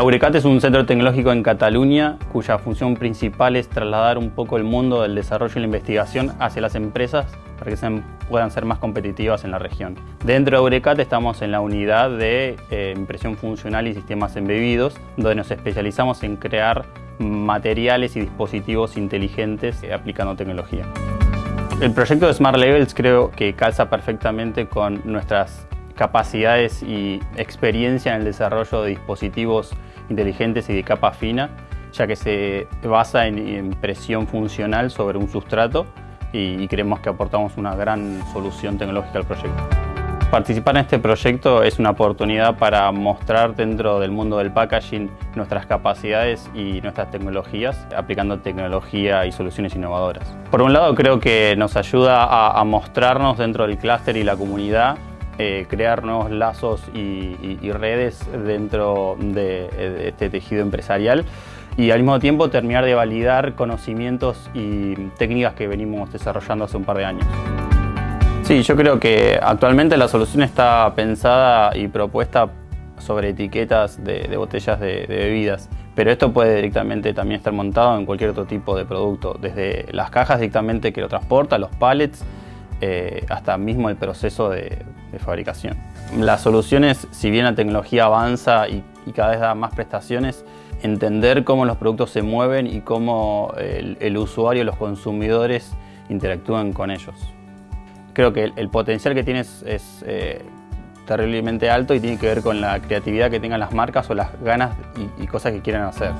Eurecat es un centro tecnológico en Cataluña cuya función principal es trasladar un poco el mundo del desarrollo y la investigación hacia las empresas para que puedan ser más competitivas en la región. Dentro de Eurecat estamos en la unidad de eh, impresión funcional y sistemas embebidos, donde nos especializamos en crear materiales y dispositivos inteligentes eh, aplicando tecnología. El proyecto de Smart Levels creo que calza perfectamente con nuestras capacidades y experiencia en el desarrollo de dispositivos inteligentes y de capa fina, ya que se basa en impresión funcional sobre un sustrato y creemos que aportamos una gran solución tecnológica al proyecto. Participar en este proyecto es una oportunidad para mostrar dentro del mundo del packaging nuestras capacidades y nuestras tecnologías, aplicando tecnología y soluciones innovadoras. Por un lado creo que nos ayuda a, a mostrarnos dentro del clúster y la comunidad eh, crear nuevos lazos y, redes dentro de, este tejido empresarial y al mismo tiempo terminar de validar conocimientos y técnicas que venimos desarrollando hace un par de años. Sí, yo creo que actualmente la solución está pensada y propuesta sobre etiquetas de, botellas de, bebidas, pero esto puede directamente también estar montado en cualquier otro tipo de producto, desde las cajas directamente que lo transporta, los pallets, eh, hasta mismo el proceso de, de fabricación. Las soluciones, si bien la tecnología avanza y, cada vez da más prestaciones, entender cómo los productos se mueven y cómo el, usuario, los consumidores interactúan con ellos. Creo que el, potencial que tienes es, eh, terriblemente alto y tiene que ver con la creatividad que tengan las marcas o las ganas y, cosas que quieren hacer.